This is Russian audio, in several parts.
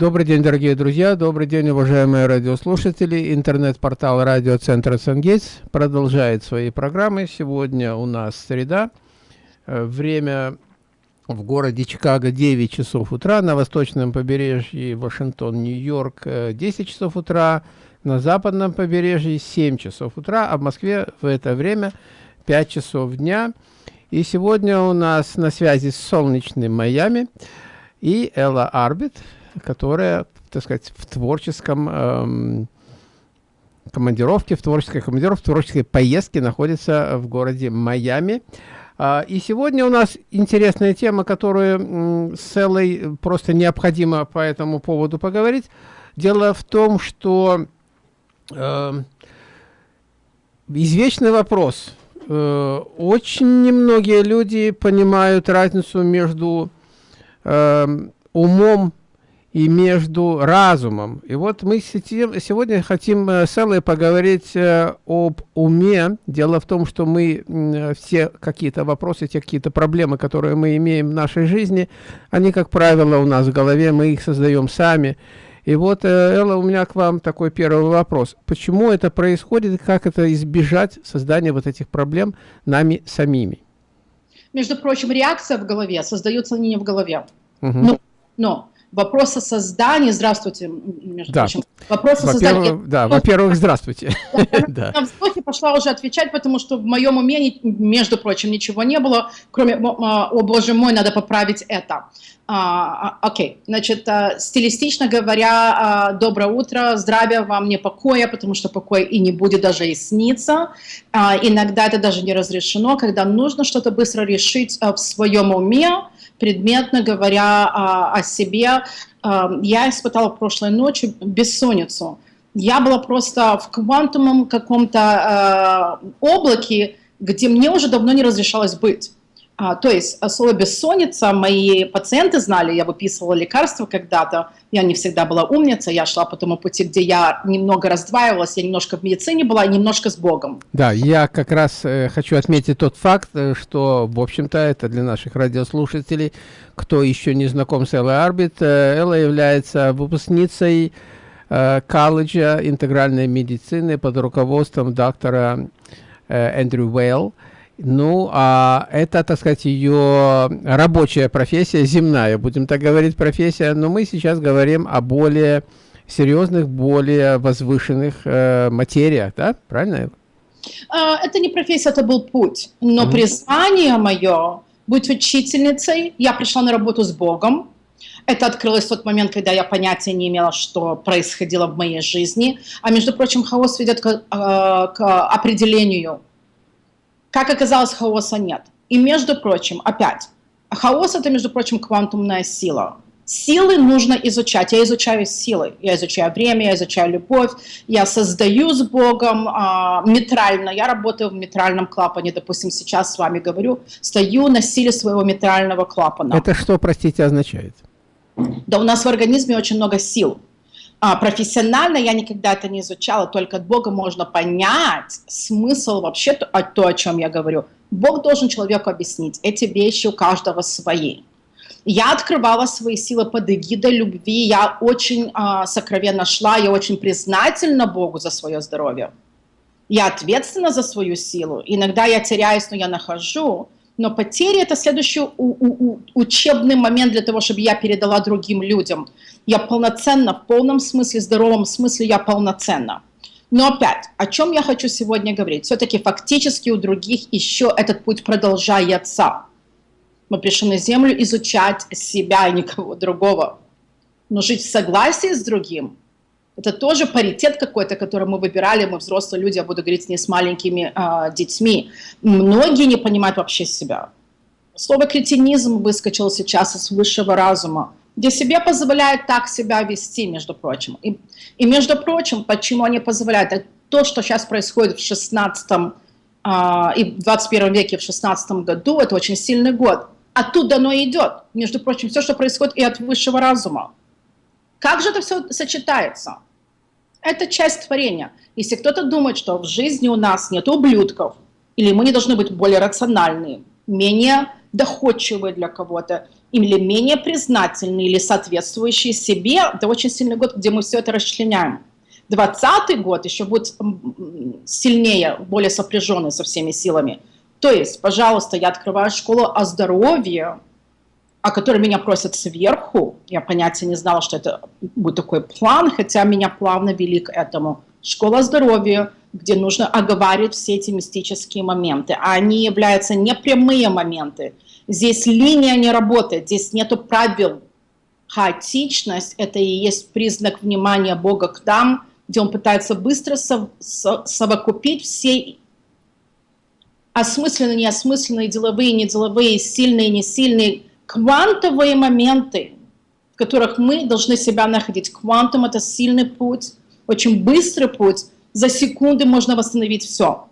Добрый день, дорогие друзья, добрый день, уважаемые радиослушатели. Интернет-портал радиоцентра Сангейтс продолжает свои программы. Сегодня у нас среда. Э, время в городе Чикаго 9 часов утра, на восточном побережье Вашингтон, Нью-Йорк 10 часов утра, на западном побережье 7 часов утра, а в Москве в это время 5 часов дня. И сегодня у нас на связи с солнечным Майами и Элла Арбит, которая, так сказать, в творческом эм, командировке, в творческой командировке, в творческой поездке находится в городе Майами. А, и сегодня у нас интересная тема, которую с Эллой просто необходимо по этому поводу поговорить. Дело в том, что э, извечный вопрос. Э, очень немногие люди понимают разницу между э, умом и между разумом. И вот мы сегодня хотим э, с Эллой поговорить э, об уме. Дело в том, что мы все какие-то вопросы, те какие-то проблемы, которые мы имеем в нашей жизни, они, как правило, у нас в голове, мы их создаем сами. И вот, э, Элла, у меня к вам такой первый вопрос. Почему это происходит и как это избежать создания вот этих проблем нами самими? Между прочим, реакция в голове создается не в голове. Угу. Но, но вопрос о создании, здравствуйте, между да. прочим, вопрос о создании. Да, во-первых, здравствуйте. Я на вздохе пошла уже отвечать, потому что в моем уме, между прочим, ничего не было, кроме, о боже мой, надо поправить это. А, а, окей, okay. значит, а, стилистично говоря, а, доброе утро, здравия вам, не покоя, потому что покой и не будет даже и сниться. А, иногда это даже не разрешено, когда нужно что-то быстро решить а, в своем уме, предметно говоря а, о себе. А, я испытала прошлой ночью бессонницу. Я была просто в квантовом каком-то а, облаке, где мне уже давно не разрешалось быть. А, то есть слово «бессонница» мои пациенты знали, я выписывала лекарства когда-то, я не всегда была умница, я шла по тому пути, где я немного раздваивалась, я немножко в медицине была, немножко с Богом. Да, я как раз э, хочу отметить тот факт, э, что, в общем-то, это для наших радиослушателей, кто еще не знаком с Эллой Арбит, э, Элла является выпускницей э, колледжа интегральной медицины под руководством доктора э, Эндрю Уэйл. Ну, а это, так сказать, ее рабочая профессия, земная, будем так говорить, профессия. Но мы сейчас говорим о более серьезных, более возвышенных э, материях, да? Правильно? А, это не профессия, это был путь. Но mm призвание мое быть учительницей, я пришла на работу с Богом. Это открылось в тот момент, когда я понятия не имела, что происходило в моей жизни. А между прочим, хаос ведет к, э, к определению как оказалось, хаоса нет. И между прочим, опять, хаос это, между прочим, квантумная сила. Силы нужно изучать. Я изучаю силы. Я изучаю время, я изучаю любовь. Я создаю с Богом а, метрально. Я работаю в метральном клапане. Допустим, сейчас с вами говорю. Стою на силе своего метрального клапана. Это что, простите, означает? Да у нас в организме очень много сил. А, профессионально я никогда это не изучала, только от Бога можно понять смысл вообще, то, то, о чем я говорю. Бог должен человеку объяснить, эти вещи у каждого свои. Я открывала свои силы под эгидой любви, я очень а, сокровенно шла, я очень признательна Богу за свое здоровье. Я ответственна за свою силу. Иногда я теряюсь, но я нахожу. Но потери – это следующий учебный момент для того, чтобы я передала другим людям. Я полноценна, в полном смысле, здоровом смысле я полноценна. Но опять, о чем я хочу сегодня говорить? Все-таки фактически у других еще этот путь продолжается. Мы пришли на землю изучать себя и никого другого. Но жить в согласии с другим это тоже паритет какой-то, который мы выбирали, мы взрослые люди, я буду говорить не с маленькими э, детьми. Многие не понимают вообще себя. Слово кретинизм выскочило сейчас из высшего разума, где себе позволяют так себя вести, между прочим. И, и между прочим, почему они позволяют? То, что сейчас происходит в 16 э, и в 21 веке, в 16 году, это очень сильный год. Оттуда оно идет. Между прочим, все, что происходит и от высшего разума. Как же это все сочетается? Это часть творения. Если кто-то думает, что в жизни у нас нет ублюдков, или мы не должны быть более рациональные, менее доходчивые для кого-то, или менее признательные, или соответствующие себе, это очень сильный год, где мы все это расчленяем. 20 год еще будет сильнее, более сопряженный со всеми силами. То есть, пожалуйста, я открываю школу о здоровье, о которой меня просят сверху. Я понятия не знала, что это будет такой план, хотя меня плавно вели к этому. Школа здоровья, где нужно оговаривать все эти мистические моменты. А они являются непрямые моменты. Здесь линия не работает, здесь нету правил. Хаотичность – это и есть признак внимания Бога к нам, где Он пытается быстро сов совокупить все осмысленные, неосмысленные, деловые, неделовые, сильные, несильные, квантовые моменты, в которых мы должны себя находить. Квантум – это сильный путь, очень быстрый путь. За секунды можно восстановить все.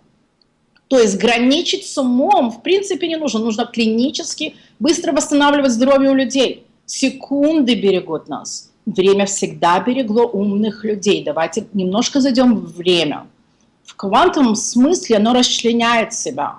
То есть граничить с умом в принципе не нужно. Нужно клинически быстро восстанавливать здоровье у людей. Секунды берегут нас. Время всегда берегло умных людей. Давайте немножко зайдем в время. В квантовом смысле оно расчленяет себя.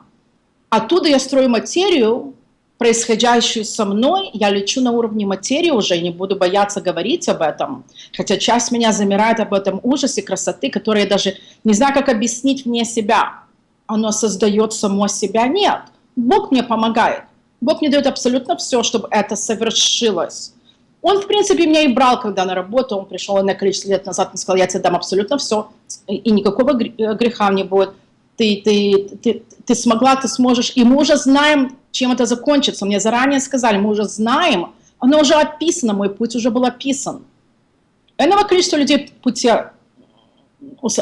Оттуда я строю материю, происходящую со мной, я лечу на уровне материи уже, не буду бояться говорить об этом. Хотя часть меня замирает об этом ужасе красоты, который я даже не знаю, как объяснить вне себя оно создает само себя. Нет, Бог мне помогает. Бог мне дает абсолютно все, чтобы это совершилось. Он, в принципе, меня и брал, когда на работу, он пришел на количество лет назад, и сказал, я тебе дам абсолютно все, и никакого э, греха не будет. Ты, ты, ты, ты смогла, ты сможешь. И мы уже знаем, чем это закончится. Мне заранее сказали, мы уже знаем, оно уже описано, мой путь уже был описан. Иного количества людей пути,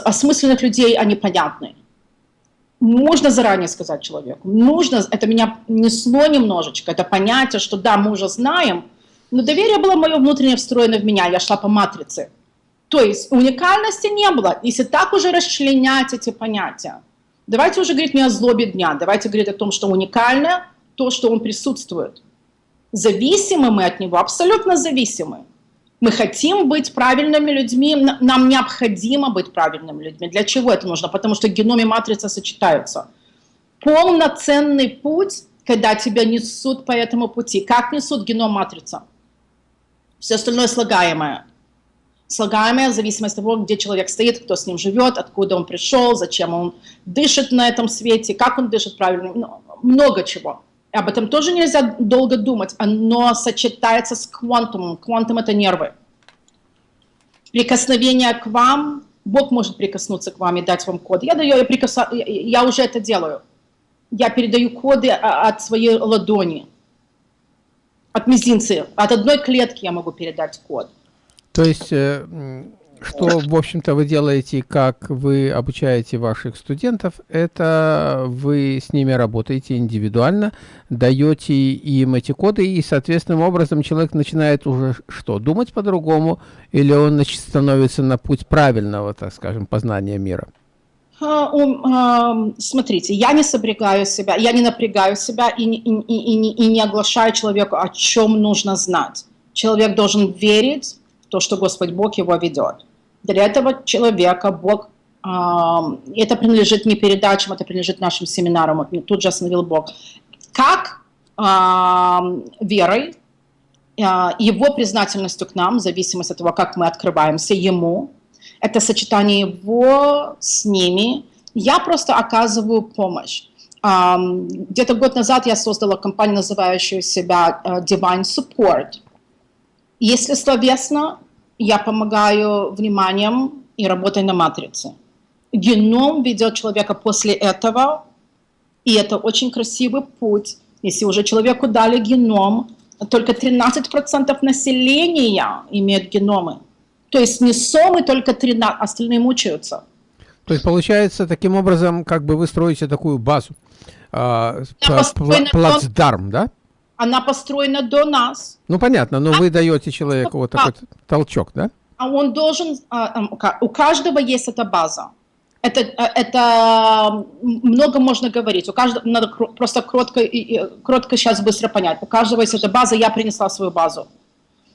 осмысленных людей, они понятны можно заранее сказать человеку, нужно, это меня несло немножечко, это понятие, что да, мы уже знаем, но доверие было мое внутреннее встроено в меня, я шла по матрице. То есть уникальности не было, если так уже расчленять эти понятия. Давайте уже говорить не о злобе дня, давайте говорить о том, что уникальное, то, что он присутствует. Зависимы мы от него, абсолютно зависимы. Мы хотим быть правильными людьми, нам необходимо быть правильными людьми. Для чего это нужно? Потому что геном и матрица сочетаются. Полноценный путь, когда тебя несут по этому пути. Как несут геном матрица? Все остальное слагаемое. Слагаемое в зависимости от того, где человек стоит, кто с ним живет, откуда он пришел, зачем он дышит на этом свете, как он дышит правильно, ну, много чего. Об этом тоже нельзя долго думать. Оно сочетается с квантумом. Квантум – это нервы. Прикосновение к вам, Бог может прикоснуться к вам и дать вам код. Я, даю, я, прикоса, я уже это делаю. Я передаю коды от своей ладони, от мизинца. От одной клетки я могу передать код. То есть э, что, в общем-то, вы делаете, как вы обучаете ваших студентов, это вы с ними работаете индивидуально, даете им эти коды, и, соответственным образом, человек начинает уже что, думать по-другому, или он становится на путь правильного, так скажем, познания мира? А, а, смотрите, я не сопрягаю себя, я не напрягаю себя и, и, и, и, и не оглашаю человеку, о чем нужно знать. Человек должен верить в то, что Господь Бог его ведет. Для этого человека Бог, э, это принадлежит не передачам, это принадлежит нашим семинарам, тут же остановил Бог. Как э, верой, э, его признательностью к нам, в зависимости от того, как мы открываемся Ему, это сочетание Его с ними, я просто оказываю помощь. Где-то год назад я создала компанию, называющую себя Divine Support. Если словесно, я помогаю вниманием и работой на матрице. Геном ведет человека после этого, и это очень красивый путь. Если уже человеку дали геном, только 13% населения имеют геномы. То есть не сомы, только 13, остальные мучаются. То есть получается, таким образом, как бы вы строите такую базу, э, плацдарм, да? Она построена до нас. Ну, понятно, но а? вы даете человеку вот такой толчок, да? А он должен, а, у каждого есть эта база. Это, а, это много можно говорить. У каждого надо просто кротко, кротко сейчас быстро понять. У каждого есть эта база, я принесла свою базу.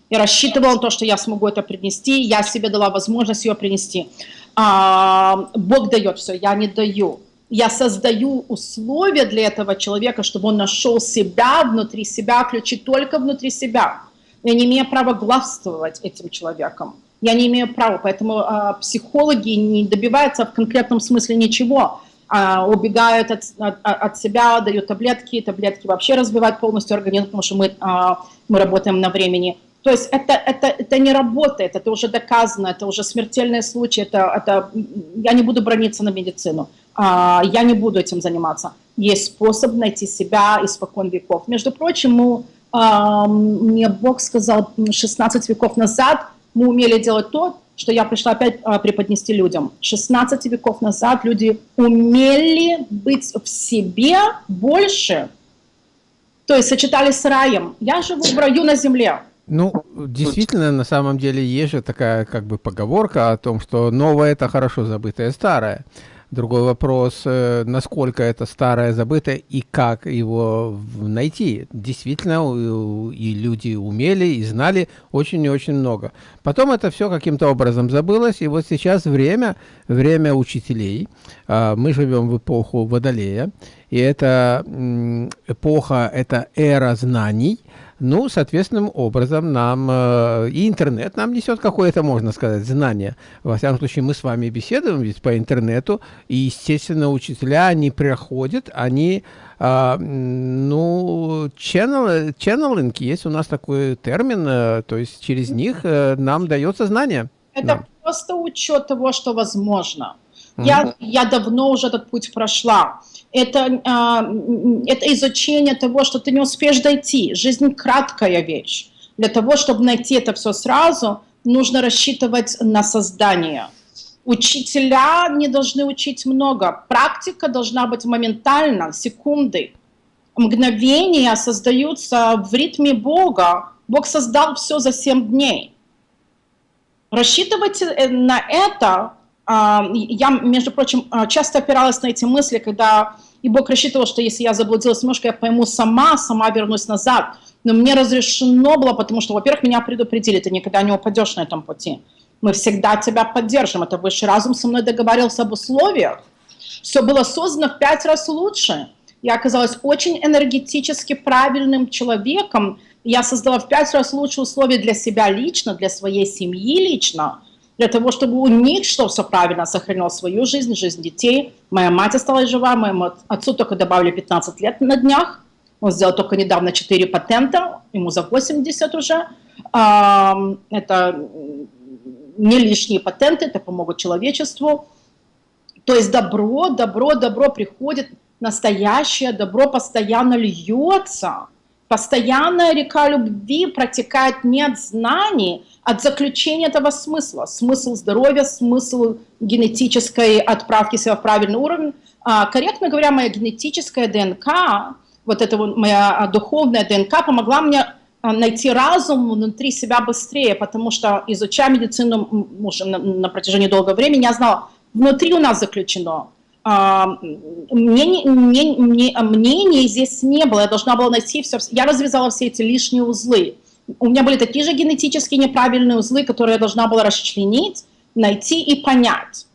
Я рассчитывала на то, что я смогу это принести, я себе дала возможность ее принести. А, Бог дает все, я не даю. Я создаю условия для этого человека, чтобы он нашел себя внутри себя, ключи только внутри себя. Я не имею права главствовать этим человеком. Я не имею права, поэтому э, психологи не добиваются в конкретном смысле ничего. Э, убегают от, от, от себя, дают таблетки, таблетки вообще разбивают полностью организм, потому что мы, э, мы работаем на времени. То есть это, это, это не работает, это уже доказано, это уже смертельный случай, это, это, я не буду брониться на медицину, я не буду этим заниматься. Есть способ найти себя испокон веков. Между прочим, а, мне Бог сказал 16 веков назад, мы умели делать то, что я пришла опять а, преподнести людям. 16 веков назад люди умели быть в себе больше, то есть сочетались с раем. Я живу в раю на земле. Ну, действительно, на самом деле есть же такая как бы поговорка о том, что новое это хорошо забытое старое. Другой вопрос, э, насколько это старое забытое и как его найти. Действительно, и люди умели и знали очень и очень много. Потом это все каким-то образом забылось, и вот сейчас время, время учителей. А, мы живем в эпоху Водолея, и это эпоха, это эра знаний – ну, соответственным образом нам э, и интернет нам несет какое-то, можно сказать, знание. Во всяком случае, мы с вами беседуем ведь по интернету, и, естественно, учителя, они приходят, они, э, ну, channel, channeling, есть у нас такой термин, э, то есть через них э, нам дается знание. Это да. просто учет того, что возможно. Mm -hmm. Я, я давно уже этот путь прошла это, а, это изучение того, что ты не успеешь дойти. Жизнь краткая вещь. Для того, чтобы найти это все сразу, нужно рассчитывать на создание. Учителя не должны учить много. Практика должна быть моментально, секунды. Мгновения создаются в ритме Бога. Бог создал все за 7 дней. Рассчитывать э, на это я, между прочим, а, часто опиралась на эти мысли, когда и Бог рассчитывал, что если я заблудилась немножко, я пойму сама, сама вернусь назад. Но мне разрешено было, потому что, во-первых, меня предупредили, ты никогда не упадешь на этом пути. Мы всегда тебя поддержим. Это высший разум со мной договаривался об условиях. Все было создано в пять раз лучше. Я оказалась очень энергетически правильным человеком. Я создала в пять раз лучше условия для себя лично, для своей семьи лично – для того, чтобы у них что все правильно сохранил свою жизнь, жизнь детей. Моя мать осталась жива, моему отцу только добавили 15 лет на днях. Он сделал только недавно 4 патента, ему за 80 уже. Это не лишние патенты, это помогут человечеству. То есть добро, добро, добро приходит, настоящее добро постоянно льется. Постоянная река любви протекает не от знаний, от заключения этого смысла. Смысл здоровья, смысл генетической отправки себя в правильный уровень. А, корректно говоря, моя генетическая ДНК, вот эта вот моя духовная ДНК помогла мне а, найти разум внутри себя быстрее, потому что изучая медицину уже на, на протяжении долгого времени, я знала, внутри у нас заключено. А, мне, мне, мне, мнений здесь не было, я должна была найти все, я развязала все эти лишние узлы у меня были такие же генетически неправильные узлы, которые я должна была расчленить, найти и понять.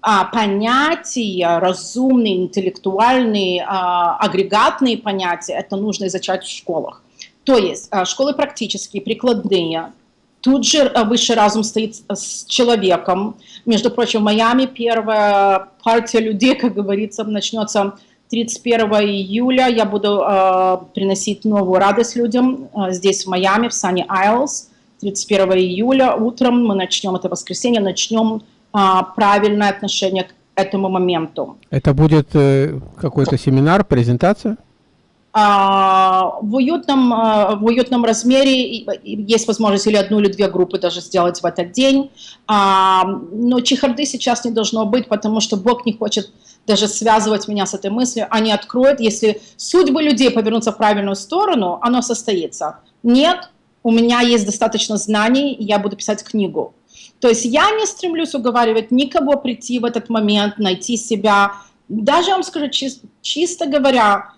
А, понятия, разумные, интеллектуальные, а, агрегатные понятия, это нужно изучать в школах. То есть а, школы практические, прикладные, тут же а, высший разум стоит с человеком. Между прочим, в Майами первая партия людей, как говорится, начнется 31 июля я буду э, приносить новую радость людям э, здесь, в Майами, в Sunny Isles. 31 июля утром мы начнем, это воскресенье, начнем э, правильное отношение к этому моменту. Это будет э, какой-то семинар, презентация? А, в, уютном, а, в уютном размере есть возможность или одну, или две группы даже сделать в этот день. А, но чехарды сейчас не должно быть, потому что Бог не хочет даже связывать меня с этой мыслью. Они откроют, если судьбы людей повернутся в правильную сторону, оно состоится. Нет, у меня есть достаточно знаний, я буду писать книгу. То есть я не стремлюсь уговаривать никого прийти в этот момент, найти себя. Даже, я вам скажу, чисто говоря,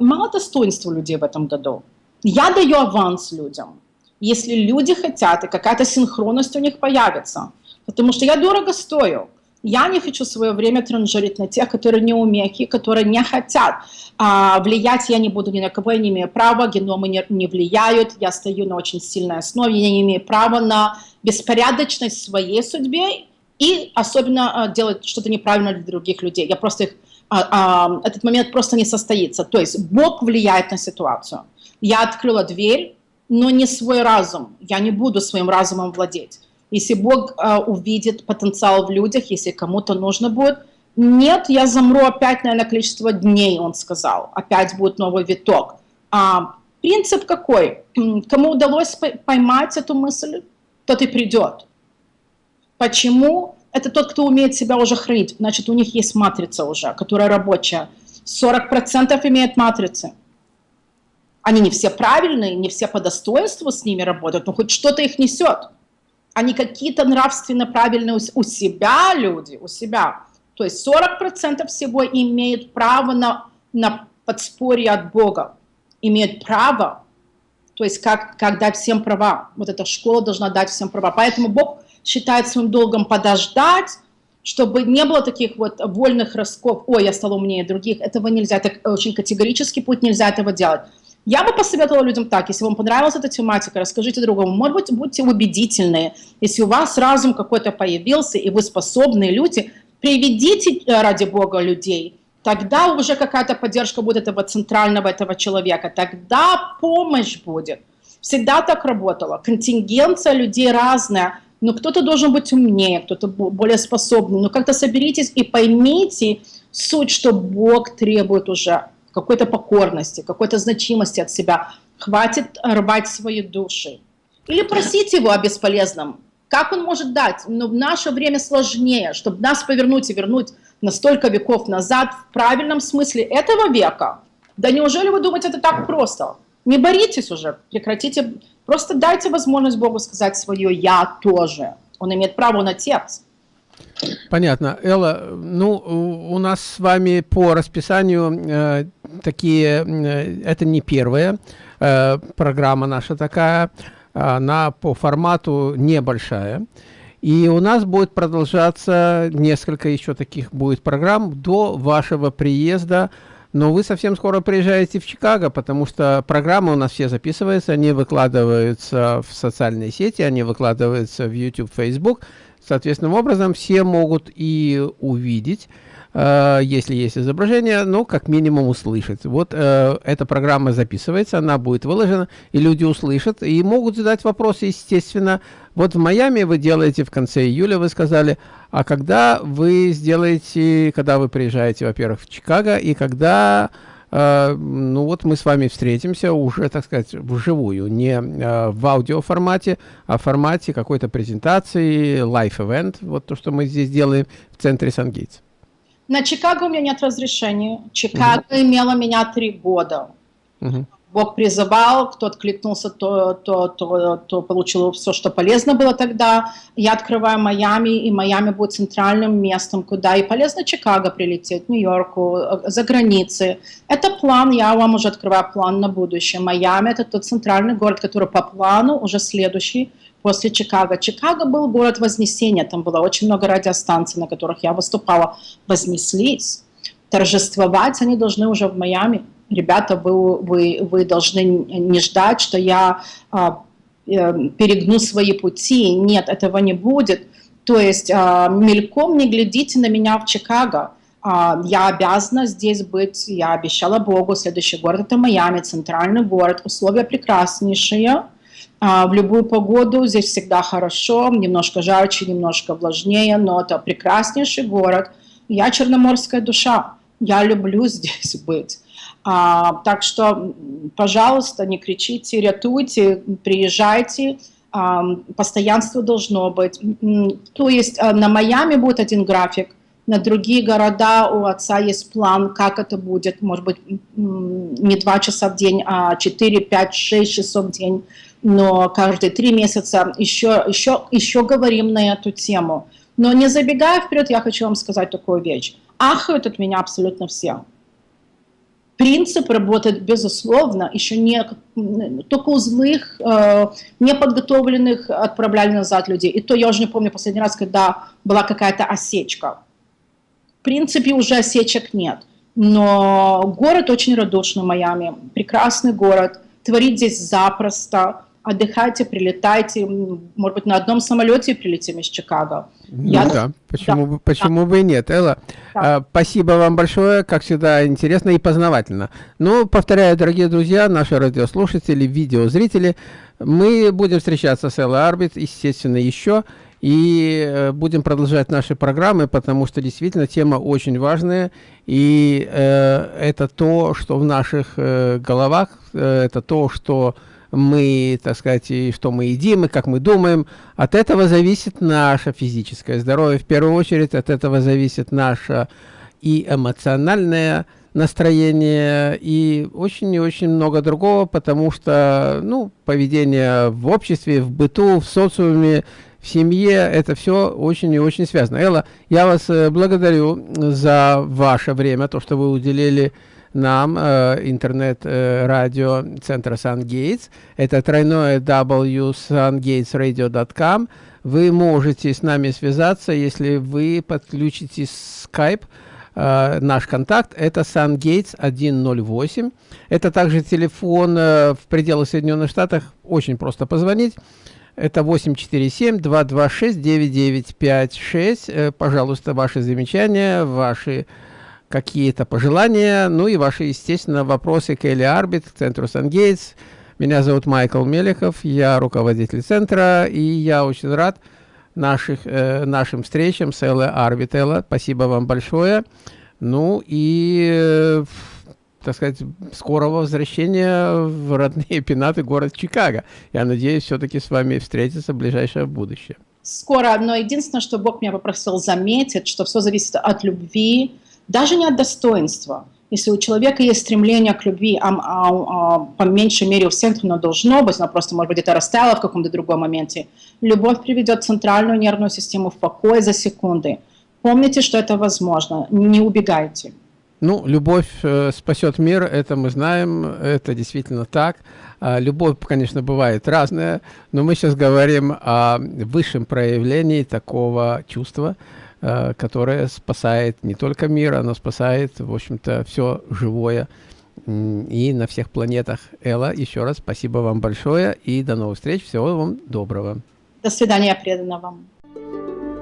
мало достоинства людей в этом году. Я даю аванс людям, если люди хотят, и какая-то синхронность у них появится. Потому что я дорого стою. Я не хочу свое время транжирить на тех, которые не умехи, которые не хотят. А, влиять я не буду ни на кого, я не имею права, геномы не, не влияют, я стою на очень сильной основе, я не имею права на беспорядочность своей судьбе и особенно а, делать что-то неправильно для других людей. Я просто их, а, а, этот момент просто не состоится. То есть Бог влияет на ситуацию. Я открыла дверь, но не свой разум. Я не буду своим разумом владеть. Если Бог э, увидит потенциал в людях, если кому-то нужно будет, нет, я замру опять, наверное, количество дней, он сказал. Опять будет новый виток. А, принцип какой? Кому удалось поймать эту мысль, тот и придет. Почему? Это тот, кто умеет себя уже хранить. Значит, у них есть матрица уже, которая рабочая. 40% имеет матрицы. Они не все правильные, не все по достоинству с ними работают, но хоть что-то их несет. Они какие-то нравственно правильные у себя люди, у себя. То есть 40% всего имеют право на, на подспорье от Бога, имеют право, то есть как, как дать всем права. Вот эта школа должна дать всем права. Поэтому Бог считает своим долгом подождать, чтобы не было таких вот вольных ростков, ой, я стал умнее других, этого нельзя, это очень категорический путь, нельзя этого делать. Я бы посоветовала людям так, если вам понравилась эта тематика, расскажите другому. Может быть, будьте убедительные. Если у вас разум какой-то появился, и вы способные люди, приведите э, ради Бога людей. Тогда уже какая-то поддержка будет этого центрального, этого человека. Тогда помощь будет. Всегда так работало. Контингенция людей разная. Но кто-то должен быть умнее, кто-то более способный. Но как-то соберитесь и поймите суть, что Бог требует уже какой-то покорности, какой-то значимости от себя. Хватит рвать свои души. Или просить его о бесполезном. Как он может дать? Но в наше время сложнее, чтобы нас повернуть и вернуть на столько веков назад в правильном смысле этого века. Да неужели вы думаете, это так просто? Не боритесь уже, прекратите, просто дайте возможность Богу сказать свое «я тоже». Он имеет право, на отец. Понятно. Элла, ну, у нас с вами по расписанию э, такие, э, это не первая э, программа наша такая, она по формату небольшая. И у нас будет продолжаться несколько еще таких будет программ до вашего приезда. Но вы совсем скоро приезжаете в Чикаго, потому что программы у нас все записываются, они выкладываются в социальные сети, они выкладываются в YouTube, Facebook. Соответственным образом все могут и увидеть, э, если есть изображение, ну, как минимум услышать. Вот э, эта программа записывается, она будет выложена, и люди услышат, и могут задать вопросы, естественно. Вот в Майами вы делаете в конце июля, вы сказали, а когда вы сделаете, когда вы приезжаете, во-первых, в Чикаго, и когда Uh, ну вот мы с вами встретимся уже, так сказать, вживую, не uh, в аудиоформате, а в формате какой-то презентации, live-event, вот то, что мы здесь делаем в центре Сангейтс. На Чикаго у меня нет разрешения. Чикаго -huh. имела меня три года. -huh. Бог призывал, кто откликнулся, то, то, то, то получил все, что полезно было тогда. Я открываю Майами, и Майами будет центральным местом, куда и полезно Чикаго прилететь, Нью-Йорку, за границы. Это план, я вам уже открываю план на будущее. Майами – это тот центральный город, который по плану уже следующий после Чикаго. Чикаго был город Вознесения, там было очень много радиостанций, на которых я выступала, вознеслись. Торжествовать они должны уже в Майами ребята, вы, вы, вы должны не ждать, что я а, э, перегну свои пути. Нет, этого не будет. То есть а, мельком не глядите на меня в Чикаго. А, я обязана здесь быть, я обещала Богу, следующий город это Майами, центральный город, условия прекраснейшие. А, в любую погоду здесь всегда хорошо, немножко жарче, немножко влажнее, но это прекраснейший город. Я черноморская душа, я люблю здесь быть. А, так что, пожалуйста, не кричите, рятуйте, приезжайте. А, постоянство должно быть. То есть а, на Майами будет один график, на другие города у отца есть план, как это будет. Может быть, не два часа в день, а 4, 5, 6 часов в день. Но каждые три месяца еще, еще, еще говорим на эту тему. Но не забегая вперед, я хочу вам сказать такую вещь. Ахают от меня абсолютно все Принцип работает, безусловно, еще не только у злых, э, неподготовленных отправляли назад людей. И то я уже не помню последний раз, когда была какая-то осечка. В принципе, уже осечек нет. Но город очень радушный, Майами. Прекрасный город. Творить здесь запросто отдыхайте, прилетайте, может быть, на одном самолете прилетим из Чикаго. Ну Я... да, почему, да. почему да. бы и нет, Элла. Да. А, спасибо вам большое, как всегда, интересно и познавательно. Ну, повторяю, дорогие друзья, наши радиослушатели, видеозрители, мы будем встречаться с Эллой Арбит, естественно, еще, и э, будем продолжать наши программы, потому что действительно тема очень важная, и э, это то, что в наших э, головах, э, это то, что мы, так сказать, и что мы едим, и как мы думаем. От этого зависит наше физическое здоровье. В первую очередь от этого зависит наше и эмоциональное настроение, и очень и очень много другого, потому что, ну, поведение в обществе, в быту, в социуме, в семье, это все очень и очень связано. Элла, я вас э, благодарю за ваше время, то, что вы уделили нам э, интернет-радио э, центра SunGates. Это тройное www.sungatesradio.com. Вы можете с нами связаться, если вы подключите Skype. Э, наш контакт это SunGates 108. Это также телефон э, в пределах Соединенных Штатов. Очень просто позвонить. Это 847-226-9956. Э, пожалуйста, ваши замечания, ваши какие-то пожелания, ну и ваши, естественно, вопросы к Элли Арбит, к центру Сангейтс. Меня зовут Майкл Мелехов, я руководитель центра, и я очень рад наших, э, нашим встречам с Эллой Арбит. Элла, спасибо вам большое. Ну и, э, так сказать, скорого возвращения в родные пенаты город Чикаго. Я надеюсь все-таки с вами встретиться в ближайшее будущее. Скоро, но единственное, что Бог меня попросил заметить, что все зависит от любви, даже не от достоинства. Если у человека есть стремление к любви, а, а, а, по меньшей мере у всех оно должно быть, но просто, может быть, это растаяло в каком-то другом моменте, любовь приведет центральную нервную систему в покой за секунды. Помните, что это возможно, не убегайте. Ну, любовь э, спасет мир, это мы знаем, это действительно так. А, любовь, конечно, бывает разная, но мы сейчас говорим о высшем проявлении такого чувства – которая спасает не только мир, она спасает, в общем-то, все живое и на всех планетах. Элла, еще раз спасибо вам большое и до новых встреч. Всего вам доброго. До свидания, предана вам.